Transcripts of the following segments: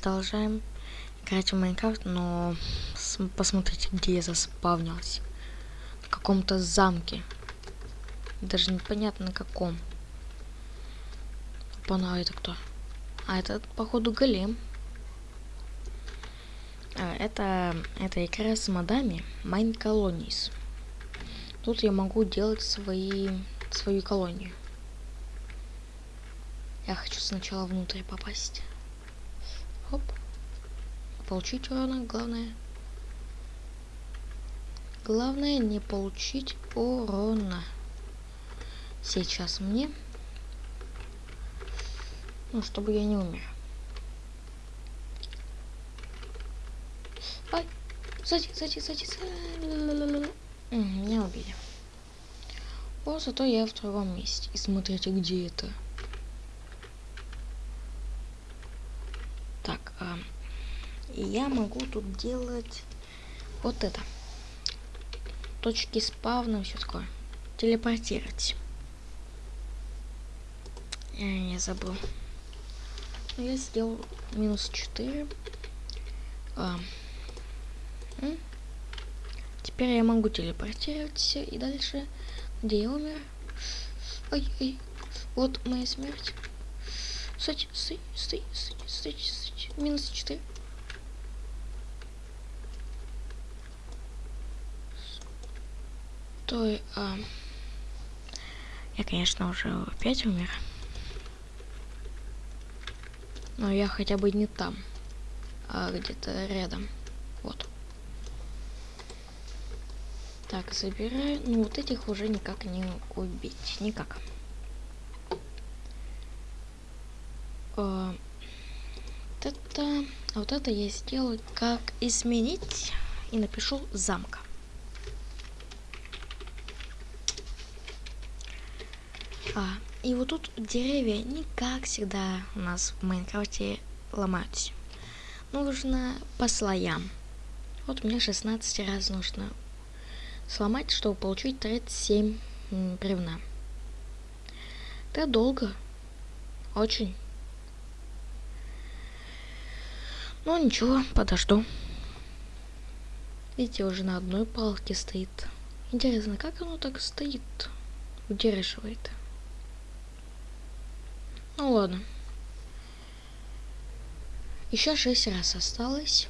продолжаем играть в Майнкрафт, но посмотрите, где я заспавнился. В каком-то замке. Даже непонятно на каком. Опана, это кто? А это, походу, голем. А, это, это игра с модами Mine Colonies. Тут я могу делать свои, свою колонию. Я хочу сначала внутрь попасть. Хоп. Получить урона, главное. Главное не получить урона. Сейчас мне. Ну, чтобы я не умер. Ай, сзади, сзади, сзади, сзади. Меня убили. О, зато я в другом месте. И смотрите, где это. Так, а, я могу тут делать вот это. Точки спавна, все такое. Телепортировать. Я, я забыл. Но я сделал минус 4. А, Теперь я могу телепортироваться и дальше. Где я умер? Ой, ой. Вот моя смерть. Стой, стой, стой, стой, стой, стой. Минус 4. Стой, а... Я, конечно, уже опять умер. Но я хотя бы не там, а где-то рядом. Вот. Так, забираю. Ну, вот этих уже никак не убить. Никак. А, вот это... А вот это я сделаю как изменить. И напишу замка. А, и вот тут деревья не как всегда у нас в Майнкрафте ломаются. Нужно по слоям. Вот мне 16 раз нужно сломать, чтобы получить 37 бревна. Это долго. Очень. Ну ничего, подожду. Видите, уже на одной палке стоит. Интересно, как оно так стоит? Удерживает. Ну ладно. Еще шесть раз осталось.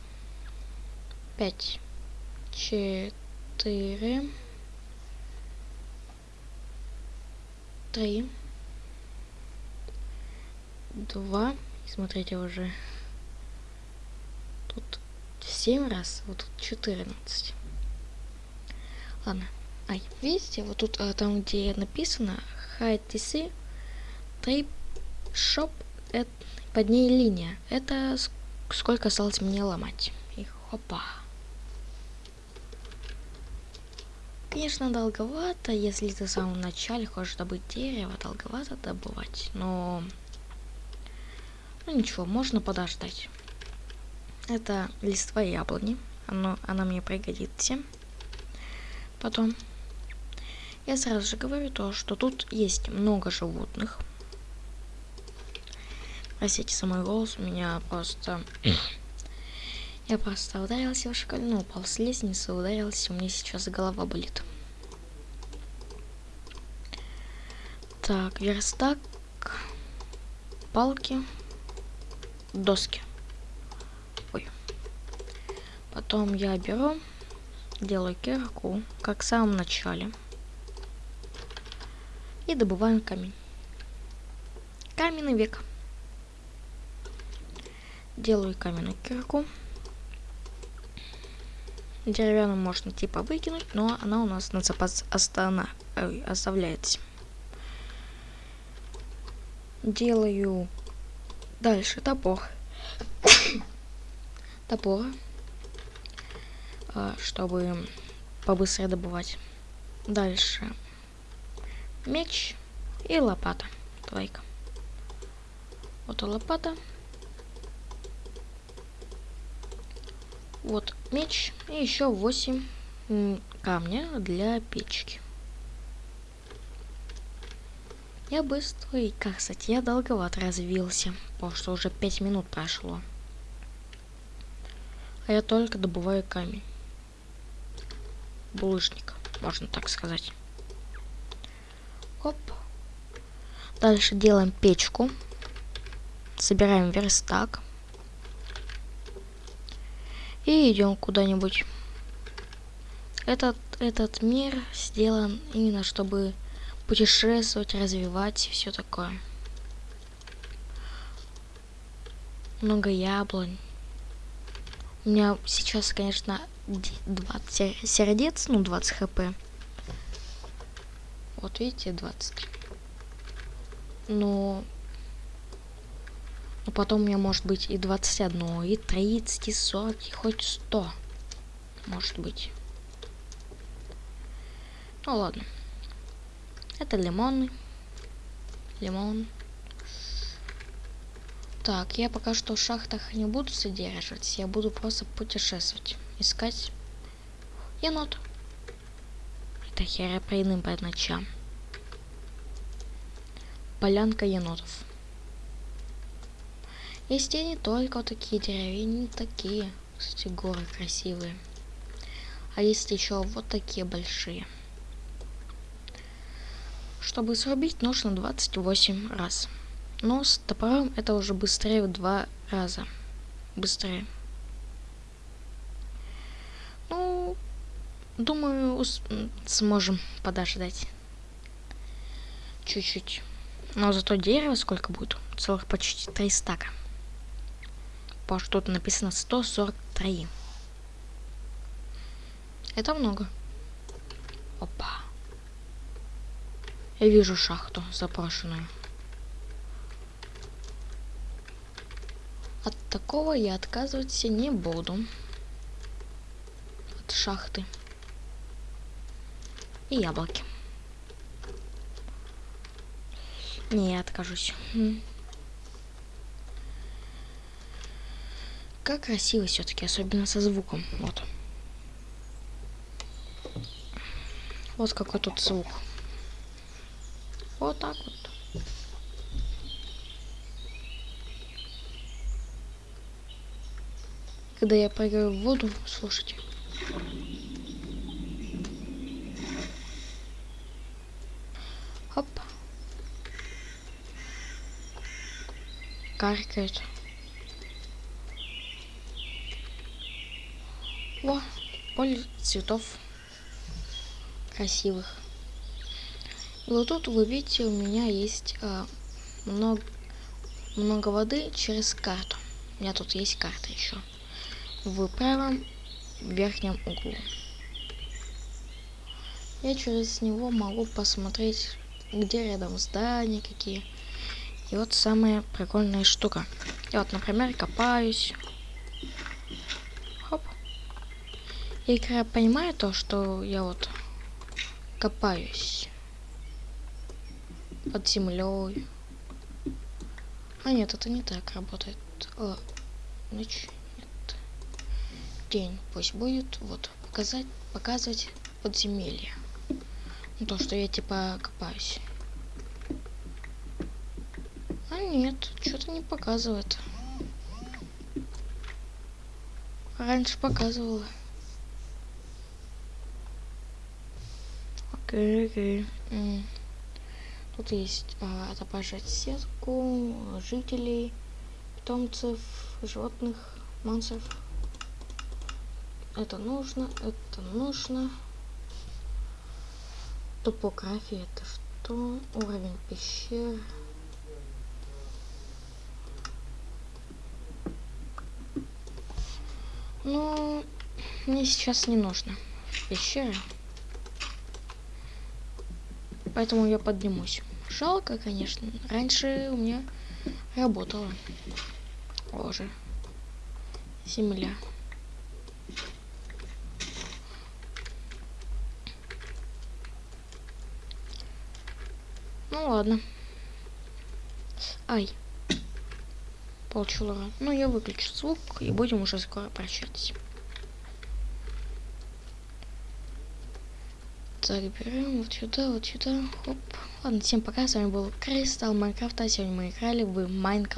Пять. Четыре. Три. Два. Смотрите уже. Тут семь раз, вот тут четырнадцать. Ладно. Ай, видите, вот тут, а, там, где написано, hide DC, 3 шоп, это, под ней линия. Это сколько осталось мне ломать. И хопа. Конечно, долговато, если ты в самом начале хочешь добыть дерево, долговато добывать, но... Ну ничего, можно подождать. Это листва яблони, Оно, она мне пригодится. Потом, я сразу же говорю то, что тут есть много животных, Простите за мой голос, у меня просто... Я просто ударился в школе, ну, упал с лестницы, ударился, у меня сейчас голова болит. Так, верстак, палки, доски. Ой. Потом я беру, делаю кирку, как в самом начале. И добываем камень. Каменный век. Делаю каменную кирку. Деревянную можно типа выкинуть, но она у нас на запас остана, ой, оставляется. Делаю дальше топор. топор. А, чтобы побыстрее добывать. Дальше меч и лопата. Двойка. Вот лопата. Вот меч и еще 8 камня для печки. Я быстро и, как кстати, я долговато развился, потому что уже 5 минут прошло. А я только добываю камень. Булыжник, можно так сказать. Оп. Дальше делаем печку. Собираем верстак. И идем куда-нибудь. Этот, этот мир сделан именно, чтобы путешествовать, развивать все такое. Много яблонь. У меня сейчас, конечно, 20 сердец, ну 20 хп. Вот видите, 20. Но... Но потом у меня может быть и 21, и 30, и 40, и хоть 100. Может быть. Ну ладно. Это лимоны. Лимон. Так, я пока что в шахтах не буду содержать. Я буду просто путешествовать. Искать енот. Это хероприйным по ночам. Полянка енотов. Есть и не только вот такие деревья, не такие. Кстати, горы красивые. А есть еще вот такие большие. Чтобы срубить, нужно 28 раз. Но с топором это уже быстрее в два раза. Быстрее. Ну, думаю, сможем подождать. Чуть-чуть. Но зато дерево сколько будет? Целых почти 3 стака. Потому что тут написано 143. Это много. Опа. Я вижу шахту запрошенную. От такого я отказываться не буду. От шахты. И яблоки. Не, я откажусь. Как красиво все-таки, особенно со звуком. Вот. Вот какой тут звук. Вот так вот. Когда я прыгаю в воду, слушайте. Хоп. Каркает. О, поле цветов красивых. И вот тут вы видите, у меня есть э, много, много воды через карту. У меня тут есть карта еще. В правом верхнем углу. Я через него могу посмотреть, где рядом здания какие. И вот самая прикольная штука. Я вот, например, копаюсь. Хоп. И игра понимает то, что я вот копаюсь под землей. А нет, это не так работает. О, ночь. Нет. День. Пусть будет. Вот. Показать, показывать подземелье. Ну, то, что я типа копаюсь. А нет, что-то не показывает. Раньше показывала. Тут есть а, отображать сетку жителей, питомцев, животных, монстров. Это нужно, это нужно. Топография это что? Уровень пещер. Ну, мне сейчас не нужно пещеры. Поэтому я поднимусь. Жалко, конечно. Раньше у меня работала. Боже. Земля. Ну ладно. Ай. Получила. Ну я выключу звук и будем уже скоро прощаться. Так, берем вот сюда, вот сюда. Хоп. Ладно, всем пока, с вами был Кристалл Майнкрафта. Сегодня мы играли в Майнколон.